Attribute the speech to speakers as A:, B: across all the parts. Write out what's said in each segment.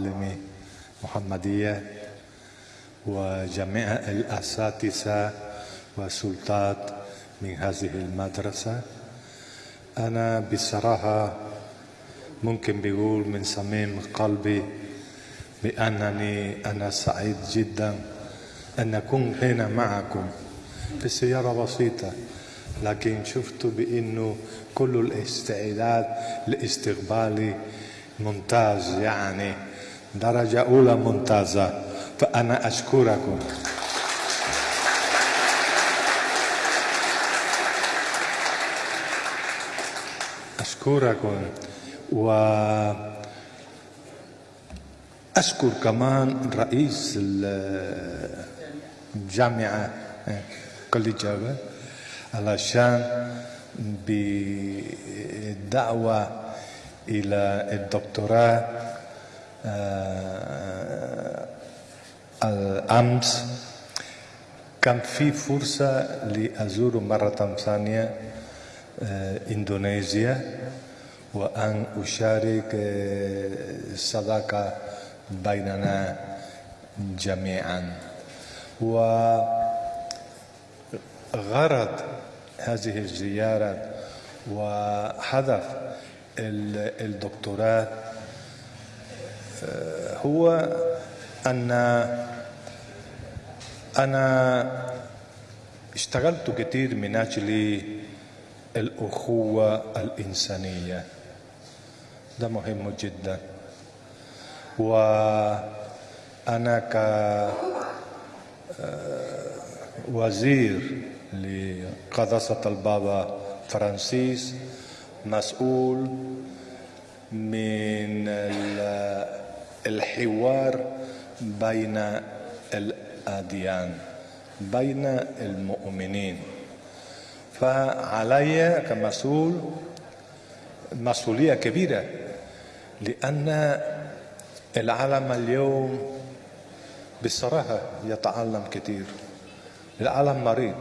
A: معلمي محمدية وجميع الأساتذة والسلطات من هذه المدرسة. أنا بصراحة ممكن بقول من صميم قلبي بأنني أنا سعيد جدا أن أكون هنا معكم في سيارة بسيطة لكن شفت بأنه كل الاستعداد لاستقبالي ممتاز يعني درجة أولى ممتازة. فأنا أشكركم. أشكركم. و أشكر كمان رئيس الجامعة كل جابة علشان بالدعوة إلى الدكتوراه الأمس. كان في فرصة لأزور مرة ثانية إندونيسيا وأن أشارك صداقة بيننا جميعا. وغرض هذه الزيارة وهدف الدكتوراه هو أن أنا اشتغلت كثير من أجل الأخوة الإنسانية. ده مهم جدا. وأنا كوزير لقداسة البابا فرانسيس مسؤول من الحوار بين الأديان بين المؤمنين. فعلي كمسؤول مسؤولية كبيرة لأن العالم اليوم بصراحة يتعلم كثير. العالم مريض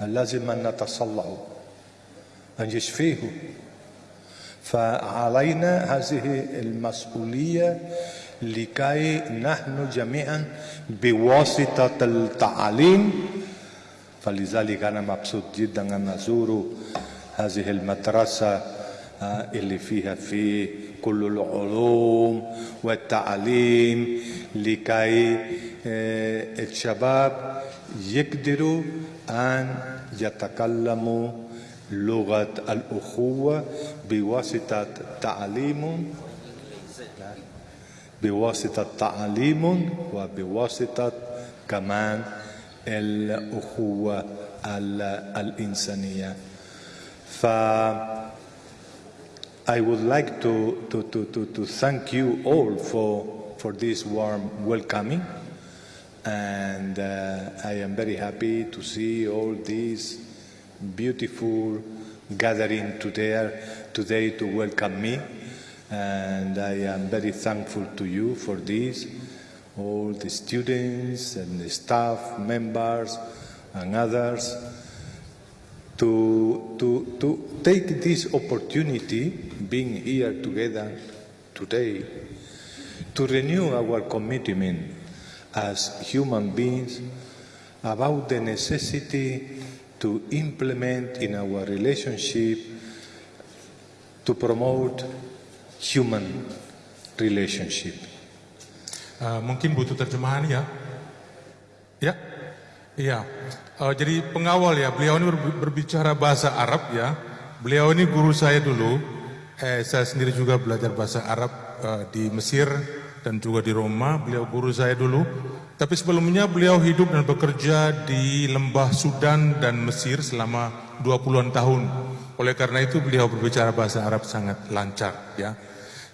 A: لازم أن نتصلح أن يشفيه فعلينا هذه المسؤولية لكي نحن جميعا بواسطة التعليم. فلذلك أنا مبسوط جدا أن أزور هذه المدرسة اللي فيها في كل العلوم والتعليم لكي الشباب يقدروا أن يتكلموا لغة الأخوة بواسطة تعليم بواسطة تعليم وبواسطة كمان الأخوة الإنسانية ف I would like to, to, to, to, to thank you all for, for this warm welcoming and uh, I am very happy to see all these beautiful gathering today, today to welcome me. And I am very thankful to you for this, all the students and the staff members and others to, to, to take this opportunity, being here together today, to renew our commitment as human beings about the necessity to implement in our relationship to promote human relationship.
B: Uh, mungkin butuh terjemahan ya? Ya, iya. Uh, jadi pengawal ya, beliau ini berbicara bahasa Arab ya. Beliau ini guru saya dulu. Eh, saya sendiri juga belajar bahasa Arab uh, di Mesir dan juga di Roma. Beliau guru saya dulu. Tapi sebelumnya beliau hidup dan bekerja di lembah Sudan dan Mesir selama 20-an tahun. Oleh karena itu beliau berbicara bahasa Arab sangat lancar ya.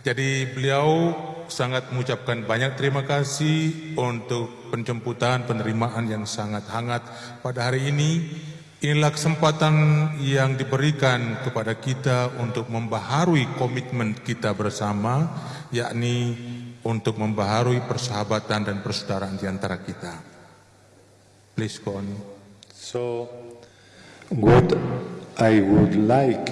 B: Jadi beliau sangat mengucapkan banyak terima kasih untuk penjemputan penerimaan yang sangat hangat pada hari ini. Inilah kesempatan yang diberikan kepada kita untuk membaharui komitmen kita bersama, yakni untuk membaharui persahabatan dan persaudaraan di antara kita. Please go on.
A: So, what I would like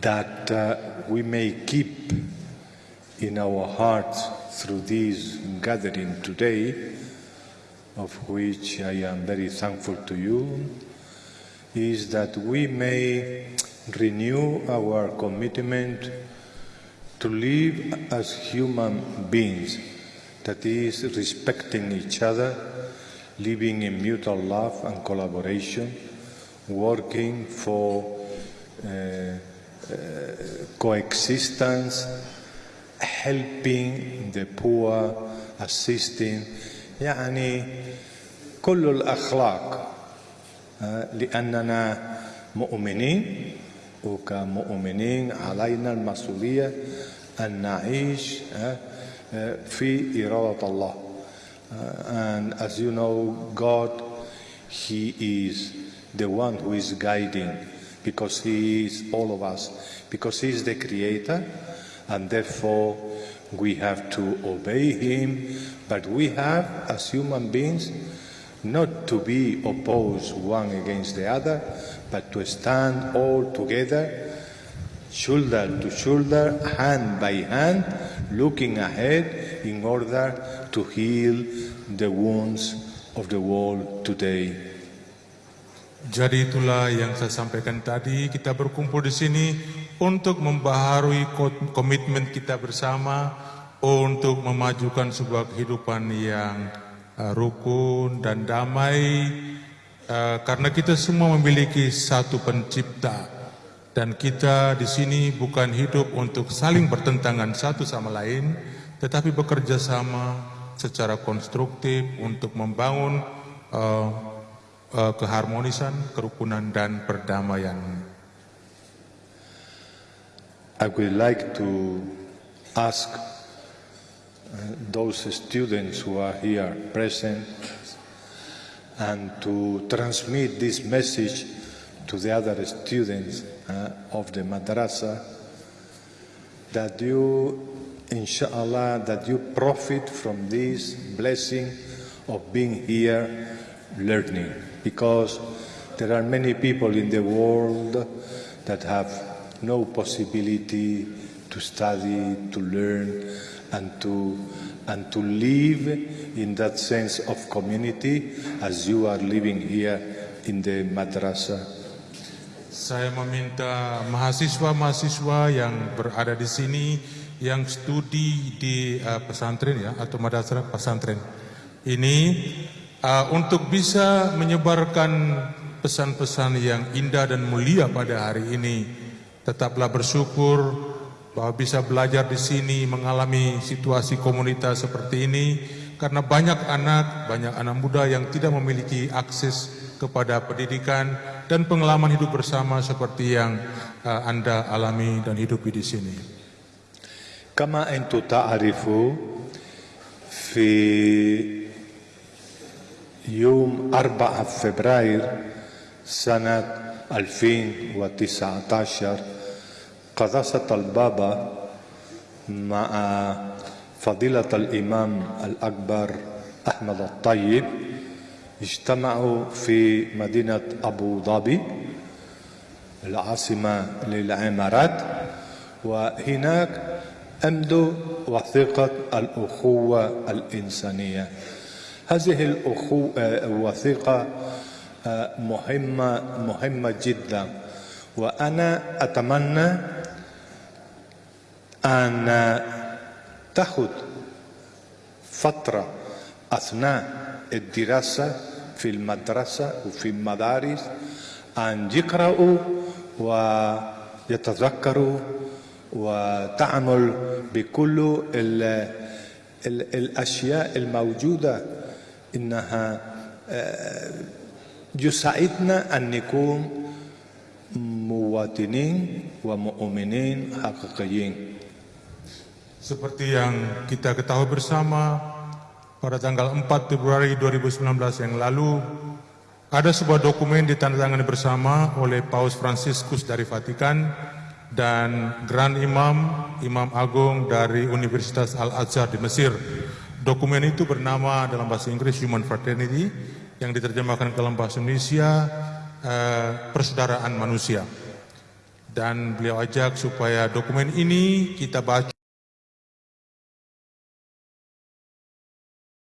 A: that uh, we may keep in our hearts through this gathering today, of which I am very thankful to you, is that we may renew our commitment to live as human beings, that is, respecting each other, living in mutual love and collaboration, working for uh, uh, coexistence, helping the poor, assisting يعني كل الأخلاق لأننا مؤمنين وكمؤمنين علينا المسؤولية أن نعيش في إرادة الله and as you know God he is the one who is guiding because he is all of us because he is the creator and therefore we have to obey him but we have as human beings not to be opposed one against the other but to stand all together shoulder to shoulder, hand by hand, looking ahead in order to heal the wounds of the world today.
B: Jadi itulah yang saya sampaikan tadi, kita berkumpul di sini untuk membaharui komitmen kita bersama untuk memajukan sebuah kehidupan yang rukun dan damai uh, karena kita semua memiliki satu pencipta dan kita di sini bukan hidup untuk saling bertentangan satu sama lain, tetapi bekerja sama secara konstruktif untuk membangun uh, keharmonisan, kerukunan dan perdamaian.
A: I would like to ask those students who are here present and to transmit this message to the other students uh, of the madrasa that you, inshallah, that you profit from this blessing of being here learning. Because there are many people in the world that have no possibility to study, to learn, and to, and to live in that sense of community as you are living here in the madrasa.
B: Saya meminta mahasiswa-mahasiswa yang berada di sini yang studi di uh, pesantren ya atau madrasah pesantren ini uh, untuk bisa menyebarkan pesan-pesan yang indah dan mulia pada hari ini. Tetaplah bersyukur bahwa bisa belajar di sini mengalami situasi komunitas seperti ini karena banyak anak, banyak anak muda yang tidak memiliki akses kepada pendidikan dan pengalaman hidup bersama seperti yang uh, anda alami dan hidupi di sini.
A: كما أنتم تعرفوا في يوم 4 فبراير سنة 2019 قداسة البابا مع فضيلة الإمام الأكبر أحمد الطيب اجتمعوا في مدينة أبو ظبي العاصمة للعمارات وهناك أمدوا وثيقة الأخوة الإنسانية. هذه الوثيقة مهمة مهمة جدا وأنا أتمنى أن تأخذ فترة أثناء الدراسة في المدرسة وفي المدارس أن يقرأوا ويتذكروا وتعمل بكل ال ال الأشياء الموجودة إنها يساعدنا أن نكون مواطنين ومؤمنين حقيقيين.
B: Seperti yang kita ketahui bersama, pada tanggal 4 Februari 2019 yang lalu ada sebuah dokumen ditandatangani bersama oleh Paus Franciscus dari Vatikan dan Grand Imam Imam Agung dari Universitas Al-Azhar di Mesir. Dokumen itu bernama dalam bahasa Inggris Human Fraternity yang diterjemahkan ke dalam bahasa Indonesia eh, Persaudaraan Manusia. dan beliau ajak supaya dokumen ini kita baca